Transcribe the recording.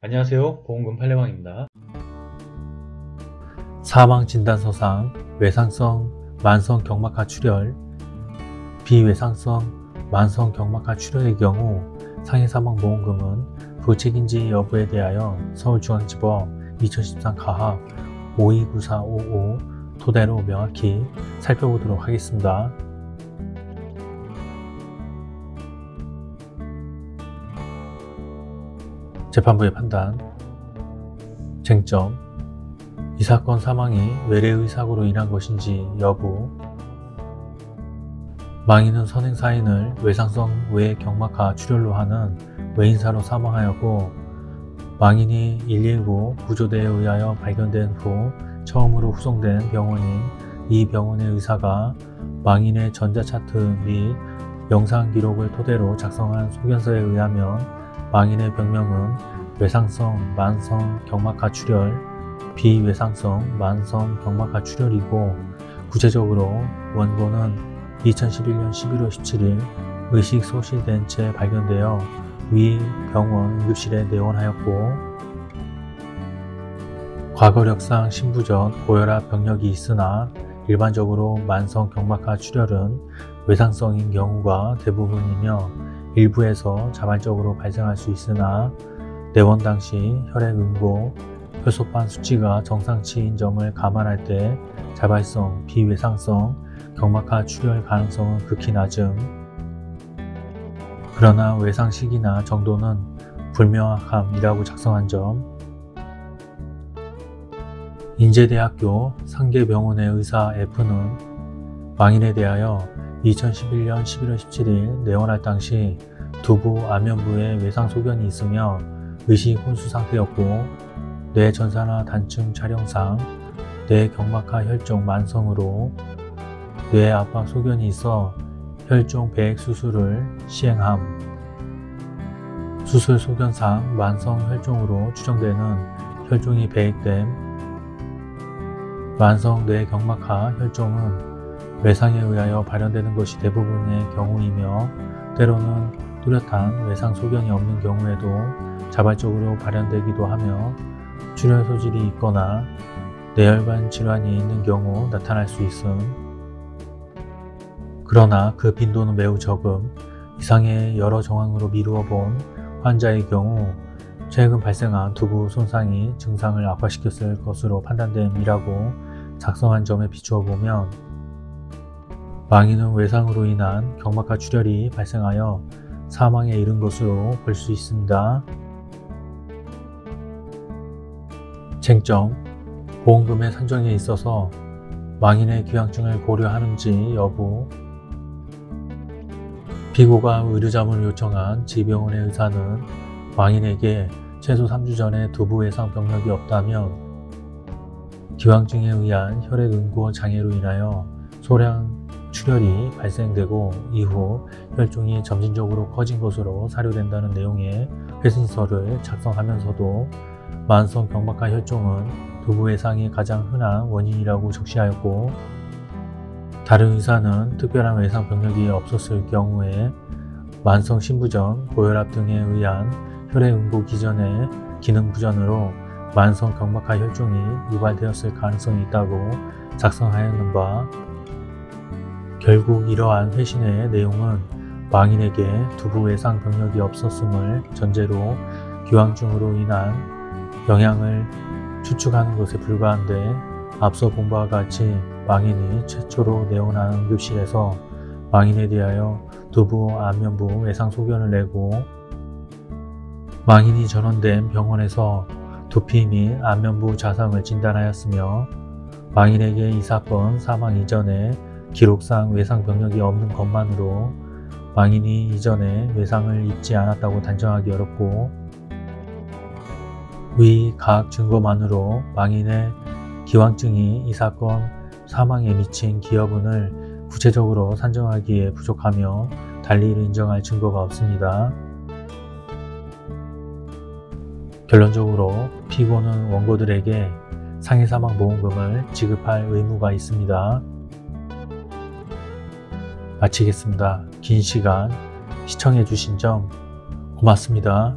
안녕하세요 보험금 팔례방입니다 사망진단서상 외상성 만성 경막하 출혈, 비외상성 만성 경막하 출혈의 경우 상해사망보험금은 부책인지 여부에 대하여 서울중앙지법 2013 가합 529455 토대로 명확히 살펴보도록 하겠습니다. 재판부의 판단 쟁점 이 사건 사망이 외래의 사고로 인한 것인지 여부 망인은 선행사인을 외상성 외 경막하 출혈로 하는 외인사로 사망하였고 망인이 119 구조대에 의하여 발견된 후 처음으로 후송된 병원인 이 병원의 의사가 망인의 전자차트 및 영상 기록을 토대로 작성한 소견서에 의하면 망인의 병명은 외상성 만성 경막하 출혈, 비외상성 만성 경막하 출혈이고 구체적으로 원고는 2011년 11월 17일 의식 소실된 채 발견되어 위 병원 응급실에 내원하였고 과거력상 신부전 고혈압 병력이 있으나 일반적으로 만성 경막하 출혈은 외상성인 경우가 대부분이며 일부에서 자발적으로 발생할 수 있으나 내원 당시 혈액 응고, 혈소판 수치가 정상치인 점을 감안할 때 자발성, 비외상성, 경막하 출혈 가능성은 극히 낮음. 그러나 외상 시기나 정도는 불명확함이라고 작성한 점. 인제대학교 상계병원의 의사 F는 망인에 대하여 2011년 11월 17일 내원할 당시 두부 안면부에 외상 소견이 있으며 의식 혼수 상태였고 뇌 전산화 단층 촬영상 뇌 경막하 혈종 만성으로 뇌 압박 소견이 있어 혈종 배액 수술을 시행함. 수술 소견상 만성 혈종으로 추정되는 혈종이 배액됨. 만성 뇌 경막하 혈종은 외상에 의하여 발현되는 것이 대부분의 경우이며 때로는 뚜렷한 외상 소견이 없는 경우에도 자발적으로 발현되기도 하며 출혈 소질이 있거나 뇌혈관 질환이 있는 경우 나타날 수 있음. 그러나 그 빈도는 매우 적음. 이상의 여러 정황으로 미루어 본 환자의 경우 최근 발생한 두부 손상이 증상을 악화시켰을 것으로 판단됨이라고 작성한 점에 비추어 보면 망인은 외상으로 인한 경막하 출혈이 발생하여 사망에 이른 것으로 볼 수 있습니다. 쟁점 보험금의 산정에 있어서 망인의 기왕증을 고려하는지 여부 피고가 의료자문을 요청한 지병원의 의사는 망인에게 최소 3주 전에 두부 외상 병력이 없다면 기왕증에 의한 혈액 응고 장애로 인하여 소량 출혈이 발생되고 이후 혈종이 점진적으로 커진 것으로 사료된다는 내용의 회신서를 작성하면서도 만성 경막하 혈종은 두부 외상이 가장 흔한 원인이라고 적시하였고 다른 의사는 특별한 외상 병력이 없었을 경우에 만성 신부전, 고혈압 등에 의한 혈액 응고 기전의 기능 부전으로 만성 경막하 혈종이 유발되었을 가능성이 있다고 작성하였는 바 결국 이러한 회신의 내용은 망인에게 두부 외상 병력이 없었음을 전제로 기왕증으로 인한 영향을 추측하는 것에 불과한데 앞서 본 바와 같이 망인이 최초로 내원한 응급실에서 망인에 대하여 두부 안면부 외상 소견을 내고 망인이 전원된 병원에서 두피 및 안면부 자상을 진단하였으며 망인에게 이 사건 사망 이전에 기록상 외상 병력이 없는 것만으로 망인이 이전에 외상을 입지 않았다고 단정하기 어렵고 위 각 증거만으로 망인의 기왕증이 이 사건 사망에 미친 기여분을 구체적으로 산정하기에 부족하며 달리 이를 인정할 증거가 없습니다. 결론적으로 피고는 원고들에게 상해사망보험금을 지급할 의무가 있습니다. 마치겠습니다. 긴 시간 시청해 주신 점 고맙습니다.